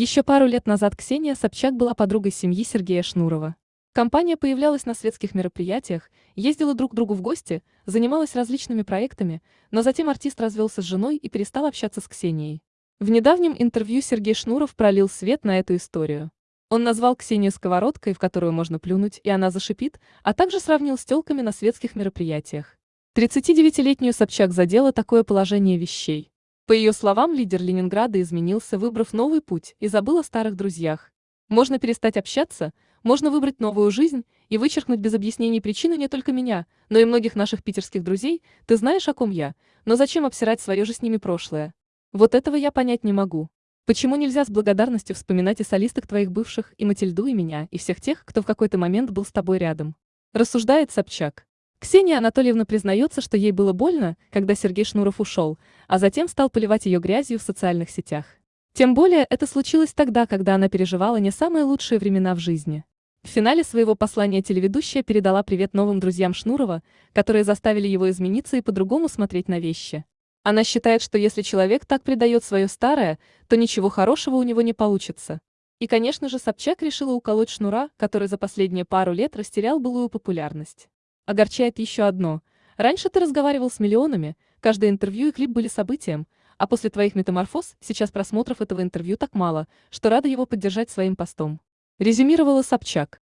Еще пару лет назад Ксения Собчак была подругой семьи Сергея Шнурова. Компания появлялась на светских мероприятиях, ездила друг к другу в гости, занималась различными проектами, но затем артист развелся с женой и перестал общаться с Ксенией. В недавнем интервью Сергей Шнуров пролил свет на эту историю. Он назвал Ксению сковородкой, в которую можно плюнуть, и она зашипит, а также сравнил с телками на светских мероприятиях. 39-летнюю Собчак задело такое положение вещей. По ее словам, лидер Ленинграда изменился, выбрав новый путь, и забыл о старых друзьях. Можно перестать общаться, можно выбрать новую жизнь и вычеркнуть без объяснений причины не только меня, но и многих наших питерских друзей, ты знаешь, о ком я, но зачем обсирать свое же с ними прошлое? Вот этого я понять не могу. Почему нельзя с благодарностью вспоминать и солисток твоих бывших, и Матильду, и меня, и всех тех, кто в какой-то момент был с тобой рядом? Рассуждает Собчак. Ксения Анатольевна признается, что ей было больно, когда Сергей Шнуров ушел, а затем стал поливать ее грязью в социальных сетях. Тем более это случилось тогда, когда она переживала не самые лучшие времена в жизни. В финале своего послания телеведущая передала привет новым друзьям Шнурова, которые заставили его измениться и по-другому смотреть на вещи. Она считает, что если человек так предает свое старое, то ничего хорошего у него не получится. И, конечно же, Собчак решила уколоть Шнура, который за последние пару лет растерял былую популярность. Огорчает еще одно. Раньше ты разговаривал с миллионами, каждое интервью и клип были событием, а после твоих метаморфоз сейчас просмотров этого интервью так мало, что рада его поддержать своим постом. Резюмировала Собчак.